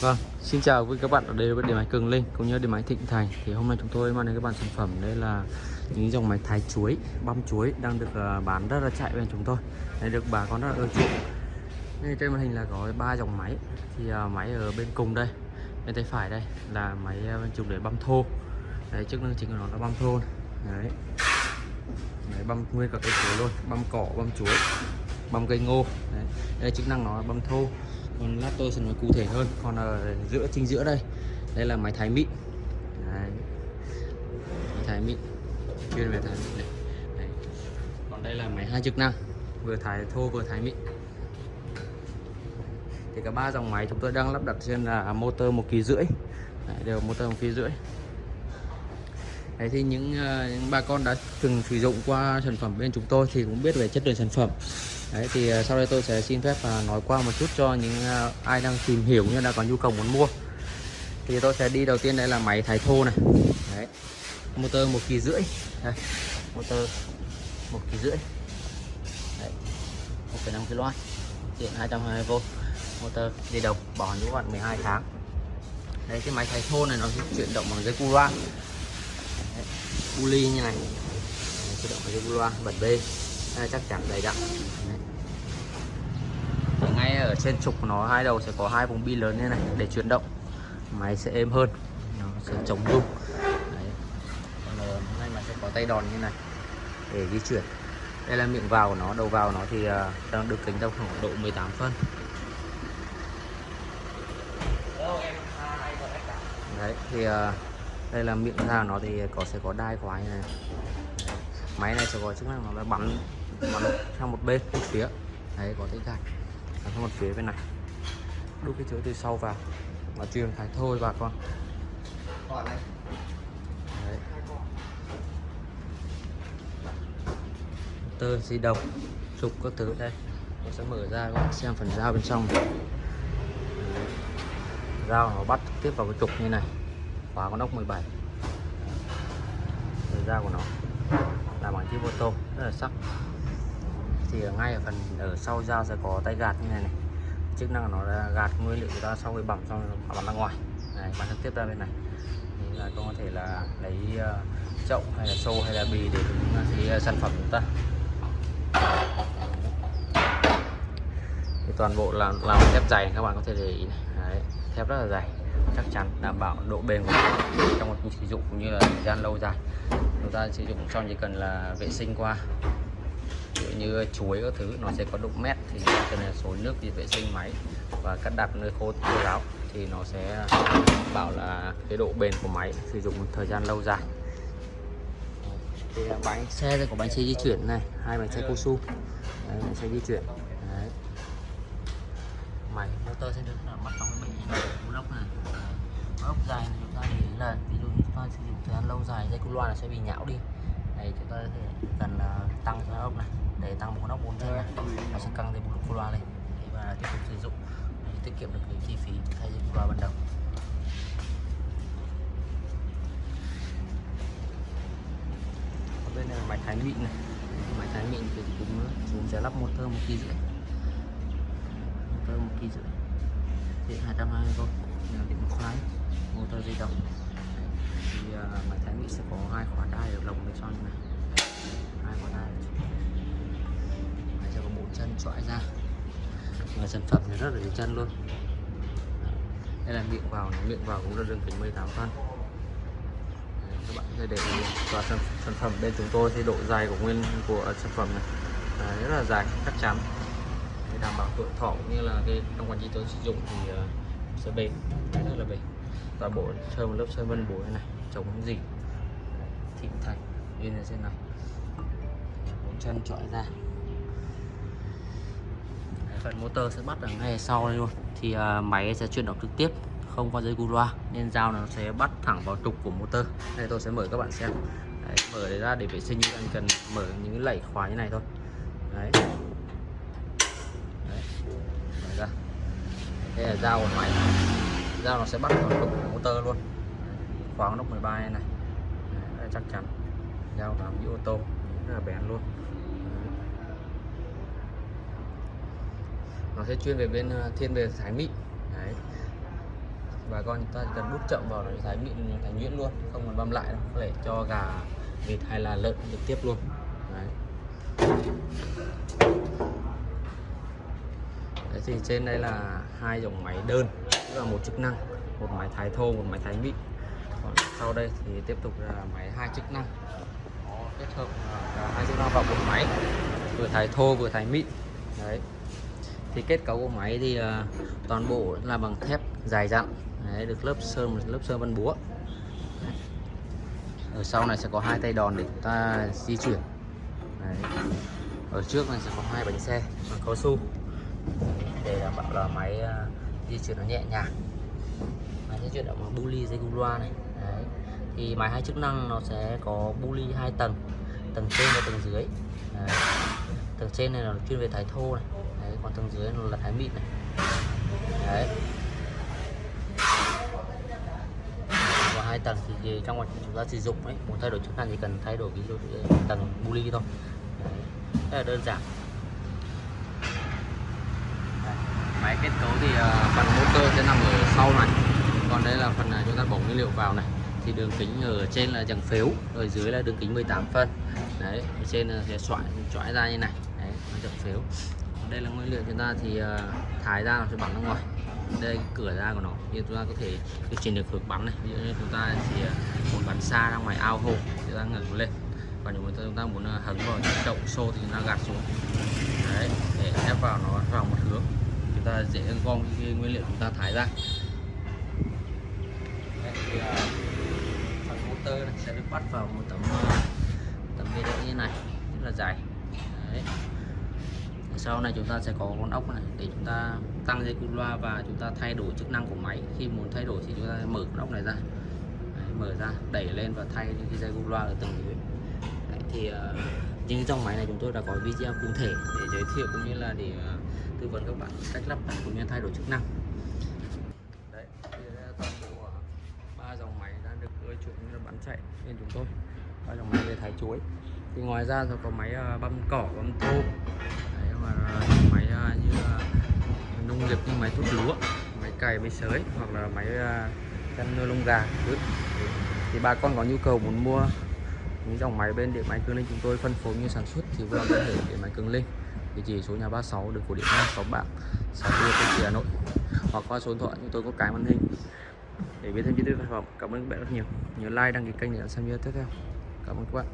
Vâng, xin chào quý các bạn ở đây với điện máy Cường Linh cũng như điện máy Thịnh Thành. Thì hôm nay chúng tôi mang đến các bạn sản phẩm đây là những dòng máy thái chuối băm chuối đang được ờ, bán rất là chạy bên chúng tôi. Đây được bà con rất là ưa chuộng. Đây trên màn hình là có ba dòng máy. Thì ờ, máy ở bên cùng đây bên tay phải đây là máy ờ, dùng để băm thô. Đấy chức năng chính của nó là băm thô. Đấy. Đấy, băm nguyên cả cây chuối luôn băm cỏ băm chuối băm cây ngô. Đấy. đây chức năng nó là băm thô còn lát tôi sẽ nói cụ thể hơn. Còn ở ờ, giữa chính giữa đây. Đây là máy thái mịn đấy. máy thái mịn chuyên về thái mịn này đấy. còn đây là máy hai chức năng. Vừa thái thô vừa thái mịn thì cả ba dòng máy chúng tôi đang lắp đặt trên là motor một kỳ rưỡi. Đấy, đều motor một kỳ rưỡi. Đấy thì những, ờ, những bà con đã từng sử dụng qua sản phẩm bên chúng tôi thì cũng biết về chất lượng sản phẩm. Đấy thì ờ, sau đây tôi sẽ xin phép ờ, nói qua một chút cho những ờ, ai đang tìm hiểu như là có nhu cầu muốn mua. Thì tôi sẽ đi đầu tiên đây là máy thái thô này. Đấy. motor một kỳ rưỡi. Đây. motor một kỳ rưỡi. Đấy. 1,5 kW điện 220V motor đi đầu bỏ hành bạn 12 tháng. Đấy cái máy thái thô này nó chuyển động bằng dây cu loa. Uli như này. Chuyển động bằng dây cu loa bật bê đây, chắc chắn đầy đặn ngay ở trên trục nó, hai đầu sẽ có hai vùng bi lớn như này, để chuyển động. Máy sẽ êm hơn, nó sẽ chống rung. Đấy. còn ờ, ngay mà sẽ có tay đòn như này, để di chuyển. Đây là miệng vào của nó, đầu vào của nó thì ờ, đang được kính trong khoảng độ 18 phân. Đấy, thì ờ, đây là miệng ra nó thì có, sẽ có đai khóa như này. Máy này sẽ có chức năng nó là bắn bắn sang một bên một phía. Đấy có gạt bắn sang một phía bên này. Đút cái chứa từ sau vào. Và truyền thái thôi bà con. Đấy. tơ di động. Trục các thứ đây. Tôi sẽ mở ra các bạn xem phần dao bên trong. Dao nó bắt tiếp vào cái trục như này. Khóa con ốc 17 Thời ra của nó. Là bằng chip ô tô. Rất là sắc thì ở ngay ở phần ở sau dao sẽ có tay gạt như này này. Chức năng nó là gạt nguyên liệu của ta sau khi bằm xong bắn ra ngoài. Này bắn trực tiếp ra bên này. Thì là có thể là lấy ờ, chậu hay là xô hay là bì để cái ờ, sản phẩm của chúng ta. Thì toàn bộ là làm thép dày các bạn có thể để ý này. Đấy, thép rất là dày chắc chắn đảm bảo độ bền của nó trong một sử dụng cũng như là thời gian lâu dài. Chúng ta sử dụng xong chỉ cần là vệ sinh qua như chuối các thứ nó sẽ có độ mét thì cần là xối nước đi vệ sinh máy. Và cắt đặt nơi khô khô ráo thì nó sẽ bảo là cái độ bền của máy sử dụng thời gian lâu dài. Thì bánh xe đây có bánh xe di chuyển này hai bánh xe cao su Đấy, bánh xe di chuyển. Đấy. máy motor sẽ được bắt trong cái bình lốc này. Ốc dài này chúng ta để ý là ví dụ chúng ta sử dụng thời gian lâu dài dây cu loa là sẽ bị nhão đi. Này chúng ta cần uh, à, tăng cho ốc này để tăng bộ nóc bốn chân này nó sẽ căng thêm một cu loa lên. Để mà tiếp tục sử dụng để tiết kiệm được cái chi phí thay dây loa ban đầu. Bên này là máy thái mịn này. Máy thái mịn thì cũng chúng sẽ lắp motor một kỳ rưỡi. Motor một kỳ rưỡi. Điện 220V điện khoái motor di động. Thì uh, máy thái mịn sẽ có hai khóa đai ở lồng bên trong này. Hai khóa đai chân trọi ra. Và sản phẩm thì rất là đều chân luôn. Đây là miệng vào miệng vào cũng là đường kính 18 phân. Các bạn có để và sản, sản phẩm bên chúng tôi thì độ dài của nguyên của sản phẩm này à, rất là dài chắc chắn. Để đảm bảo tuổi thọ cũng như là cái trong quá trình tôi sử dụng thì uh, sẽ bền rất là bền toàn bộ sơn một lớp sơn vân bối này chống gì thịnh thành như thế trên này. Bốn chân trọi ra phần motor sẽ bắt ở ngay sau đây luôn. Thì uh, máy sẽ chuyển động trực tiếp không qua dây cu loa nên dao nó sẽ bắt thẳng vào trục của motor. Đây tôi sẽ mở các bạn xem. Đấy, mở đấy ra để vệ sinh anh cần mở những lẫy khóa như này thôi. Đấy, đấy. mở ra. Đây là dao của máy. Dao nó sẽ bắt vào trục của motor luôn. Khóa nóc 13 này, này. Đấy, chắc chắn. Dao làm như ô tô. Rất là bén luôn. Nó sẽ chuyên về bên ờ, thiên về thái mịn. Đấy. Bà con chúng ta cần đút chậm vào nó thái mịn thành nhuyễn luôn, không cần băm lại đâu, có thể cho gà, vịt hay là lợn trực tiếp luôn. Đấy. Đấy thì trên đây là hai dòng máy đơn, tức là một chức năng, một máy thái thô, một máy thái mịn. Còn sau đây thì tiếp tục là máy hai chức năng. Kết hợp à, cả hai chức năng vào một máy, vừa thái thô, vừa thái mịn. Đấy thì kết cấu của máy thì uh, toàn bộ là bằng thép dài dặn đấy, được lớp sơn lớp sơn vân búa đấy. ở sau này sẽ có hai tay đòn để chúng ta di chuyển đấy. ở trước này sẽ có hai bánh xe bằng cao su để đảm bảo là máy uh, di chuyển nó nhẹ nhàng máy di chuyển bằng buli dây cung loa này đấy. thì máy hai chức năng nó sẽ có buli hai tầng tầng trên và tầng dưới đấy. tầng trên này là chuyên về thái thô này còn tầng dưới là thái mịn này. Đấy. Và hai tầng thì trong quá trình chúng ta sử dụng ấy muốn thay đổi chức năng thì cần thay đổi ví dụ tầng buli thôi. Đấy. rất là đơn giản. Máy kết cấu thì ờ, phần motor sẽ nằm ở sau này. Còn đây là phần ờ, chúng ta bổ nguyên liệu vào này. Thì đường kính ở trên là chẳng phếu ở dưới là đường kính 18 phân. Đấy, ở trên là sẽ xoại xoại ra như này. Đấy, nó chẳng phếu đây là nguyên liệu chúng ta thì ờ, uh, thái ra nó sẽ bắn ra ngoài. Đây cái cửa ra của nó. Thì chúng ta có thể điều chỉnh được hướng bắn này. Ví dụ như chúng ta chỉ uh, ờ, muốn bắn xa ra ngoài ao hồ chúng ta ngẩng lên. Còn nếu chúng ta muốn ờ, hấn hứng vào chậu xô thì chúng ta gạt xuống. Đấy để ép vào nó vào một hướng. Chúng ta dễ gom cái nguyên liệu chúng ta thái ra. Đây thì, uh, phần motor này sẽ được bắt vào một tấm uh, tấm bê đỡ như này rất là dài sau này chúng ta sẽ có con ốc này để chúng ta tăng dây cu loa và chúng ta thay đổi chức năng của máy. Khi muốn thay đổi thì chúng ta mở con ốc này ra. Đấy, mở ra đẩy lên và thay những cái dây cu loa ở tầng dưới. Đấy, thì ờ, uh, nhưng trong máy này chúng tôi đã có video cụ thể để giới thiệu cũng như là để uh, tư vấn các bạn cách lắp đặt cũng như thay đổi chức năng. Đấy thì toàn bộ ờ, ba dòng máy đã được ưa chuộng như là bán chạy bên chúng tôi. Ba dòng máy về thái chuối. Thì ngoài ra thì có máy uh, băm cỏ băm thô mà ờ, những máy ờ, như ờ, nông nghiệp như máy thúc lúa máy cày máy sới hoặc là máy chăn nuôi lông gà thì, thì bà con có nhu cầu muốn mua những dòng máy bên điện máy cường linh chúng tôi phân phối như sản xuất thì vui có thể điện máy cường linh. Địa chỉ số nhà 36 đường cổ điện 6 bạc, xã Tiêu Tân Hà Nội. Hoặc qua số điện thoại chúng tôi có cái màn hình để biết thêm chi tiết sản phẩm. Cảm ơn các bạn rất nhiều. Nhớ like đăng ký kênh để xem video tiếp theo. Cảm ơn các bạn.